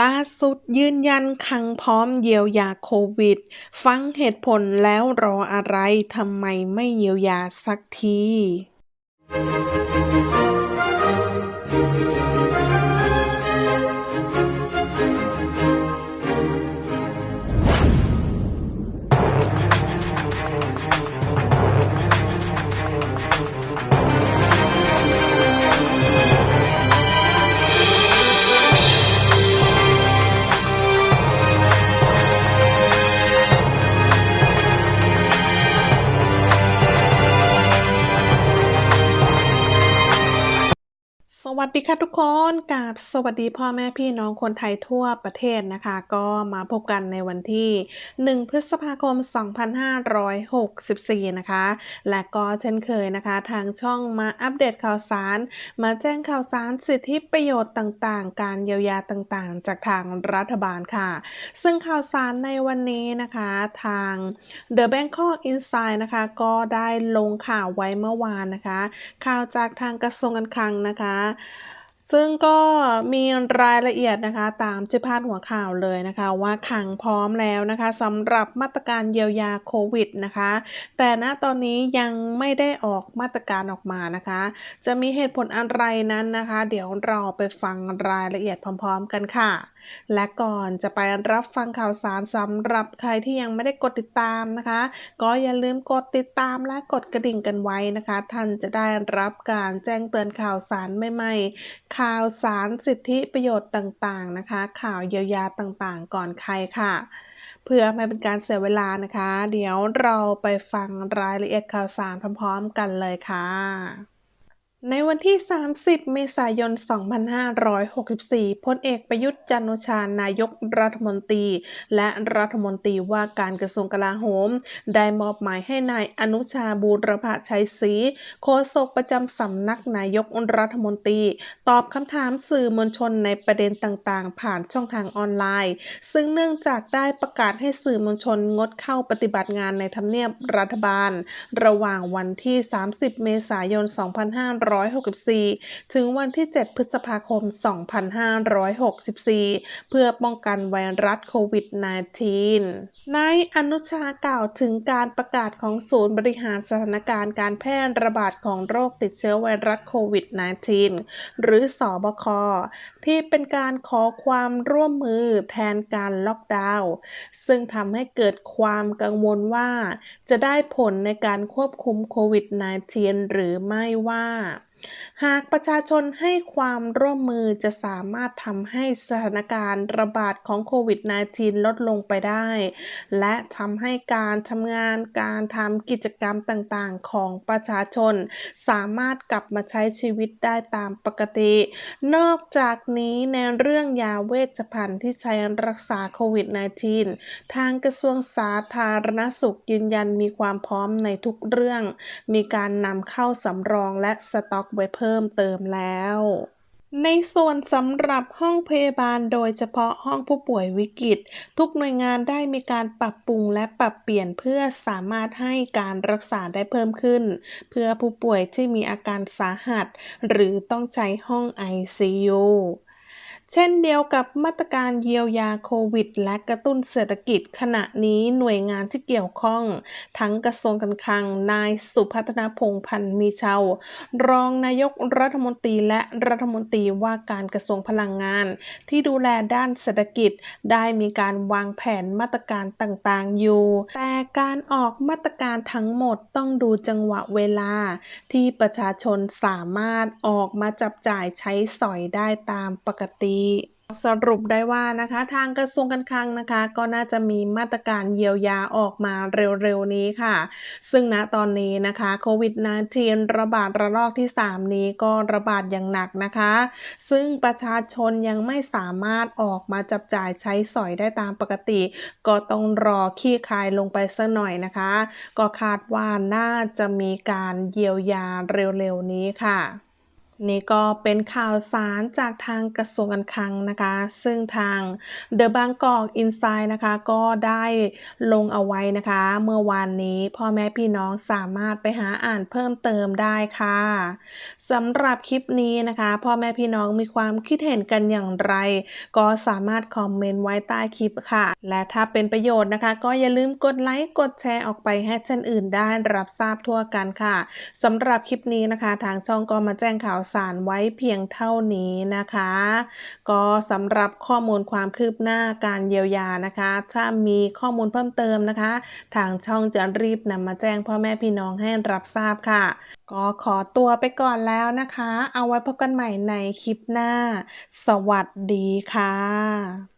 ล่าสุดยืนยันคังพร้อมเยียวยาโควิด ฟังเหตุผลแล้วรออะไรทำไมไม่เยียวยาสักที วัสดีค่ะทุกคนกับสวัสดีพ่อแม่พี่น้องคนไทยทั่วประเทศนะคะ ก็มาพบกันในวันที่ 1 พฤษภาคม 2564 นะคะ และก็เช่นเคยนะคะ ทางช่องมาอัปเดตข่าวสาร มาแจ้งข่าวสารสิทธิประโยชน์ต่างๆ การเยียวยาต่างๆ จากทางรัฐบาลค่ะ ซึ่งข่าวสารในวันนี้นะคะทาง The Bangkok Insight นะคะ ก็ได้ลงข่าวไว้เมื่อวานนะคะ ข่าวจากทางกระทรวงการคลังนะคะซึ่งก็มีรายละเอียดนะคะตามที่พาดหัวข่าวเลยนะคะว่าขังพร้อมแล้วนะคะสำหรับมาตรการเยียวยาโควิดนะคะ แต่ณตอนนี้ยังไม่ได้ออกมาตรการออกมานะคะ จะมีเหตุผลอะไรนั้นนะคะ เดี๋ยวเราไปฟังรายละเอียดพร้อม ๆ กันค่ะ และก่อนจะไปรับฟังข่าวสารสำหรับใครที่ยังไม่ได้กดติดตามนะคะ ก็อย่าลืมกดติดตามและกดกระดิ่งกันไว้นะคะ ท่านจะได้รับการแจ้งเตือนข่าวสารใหม่ๆ ข่าวสารสิทธิประโยชน์ต่างๆนะคะ ข่าวเยียวยาต่างๆ ก่อนใครค่ะเพื่อไม่เป็นการเสียเวลานะคะ เดี๋ยวเราไปฟังรายละเอียดข่าวสารพร้อมๆกันเลยค่ะ ในวันที่ 30 เมษายน 2564 พลเอกประยุทธ์จันโอชานายกรัฐมนตรี และรัฐมนตรีว่าการกระทรวงกลาโหม ได้มอบหมายให้นายอนุชาบูรพชัยศรีโฆษกประจำสำนักนายกรัฐมนตรี ตอบคำถามสื่อมวลชนในประเด็นต่างๆ ผ่านช่องทางออนไลน์ ซึ่งเนื่องจากได้ประกาศให้สื่อมวลชนงดเข้าปฏิบัติงานในทำเนียบรัฐบาล ระหว่างวันที่ 30 เมษายน 2500 2564 ถึงวันที่ 7 พฤษภาคม 2564 เพื่อป้องกันไวรัสโควิด -19 นายอนุชากล่าวถึงการประกาศของศูนย์บริหารสถานการณ์การแพร่ระบาดของโรคติดเชื้อไวรัสโควิด -19 หรือสอบค ที่เป็นการขอความร่วมมือแทนการล็อกดาวน์ ซึ่งทำให้เกิดความกังวลว่าจะได้ผลในการควบคุมโควิด -19 หรือไม่ว่า หากประชาชนให้ความร่วมมือจะสามารถทำให้สถานการณ์ระบาดของโควิด -19 ลดลงไปได้ และทำให้การทำงานการทำกิจกรรมต่างๆ ของประชาชน สามารถกลับมาใช้ชีวิตได้ตามปกติ นอกจากนี้ในเรื่องยาเวชภัณฑ์ที่ใช้รักษาโควิด -19 ทางกระทรวงสาธารณสุขยืนยันมีความพร้อมในทุกเรื่อง มีการนำเข้าสำรองและสต็อกไว้เพิ่มเติมแล้ว ในส่วนสำหรับห้องพยาบาลโดยเฉพาะห้องผู้ป่วยวิกฤต ทุกหน่วยงานได้มีการปรับปรุงและปรับเปลี่ยนเพื่อสามารถให้การรักษาได้เพิ่มขึ้น เพื่อผู้ป่วยที่มีอาการสาหัส หรือต้องใช้ห้อง ICU เช่นเดียวกับมาตรการเยียวยาโควิด และกระตุ้นเศรษฐกิจขณะนี้หน่วยงานที่เกี่ยวข้อง ทั้งกระทรวงการคลัง นายสุพัฒนาพงพันธ์มีเชาวรองนายกรัฐมนตรีและรัฐมนตรีว่าการกระทรวงพลังงาน ที่ดูแลด้านเศรษฐกิจได้มีการวางแผนมาตรการต่างๆอยู่ แต่การออกมาตรการทั้งหมดต้องดูจังหวะเวลา ที่ประชาชนสามารถออกมาจับจ่ายใช้สอยได้ตามปกติสรุปได้ว่านะคะทางกระทรวงการคลังนะคะ ก็น่าจะมีมาตรการเยียวยาออกมาเร็วๆนี้ค่ะ ซึ่งณตอนนี้นะคะโควิด -19 ระบาดระลอกที่ 3 นี้ก็ระบาดอย่างหนักนะคะ ซึ่งประชาชนยังไม่สามารถออกมาจับจ่ายใช้สอยได้ตามปกติ ก็ต้องรอขี้คายลงไปสักหน่อยนะคะ ก็คาดว่าน่าจะมีการเยียวยาเร็วๆนี้ค่ะ นี่ก็เป็นข่าวสารจากทางกระทรวงการคลังนะคะ ซึ่งทาง The Bangkok Insight นะคะ ก็ได้ลงเอาไว้นะคะ เมื่อวานนี้พ่อแม่พี่น้องสามารถไปหาอ่านเพิ่มเติมได้ค่ะสำหรับคลิปนี้นะคะ พ่อแม่พี่น้องมีความคิดเห็นกันอย่างไร ก็สามารถคอมเมนต์ไว้ใต้คลิปค่ะ และถ้าเป็นประโยชน์นะคะ ก็อย่าลืมกดไลค์กดแชร์ออกไปให้ท่านอื่นได้รับทราบทั่วกันค่ะสำหรับคลิปนี้นะคะ ทางช่องก็มาแจ้งข่าวสารไว้เพียงเท่านี้นะคะ ก็สำหรับข้อมูลความคืบหน้าการเยียวยานะคะ ถ้ามีข้อมูลเพิ่มเติมนะคะ ทางช่องจะรีบนำมาแจ้งพ่อแม่พี่น้องให้รับทราบค่ะ ก็ขอตัวไปก่อนแล้วนะคะ เอาไว้พบกันใหม่ในคลิปหน้า สวัสดีค่ะ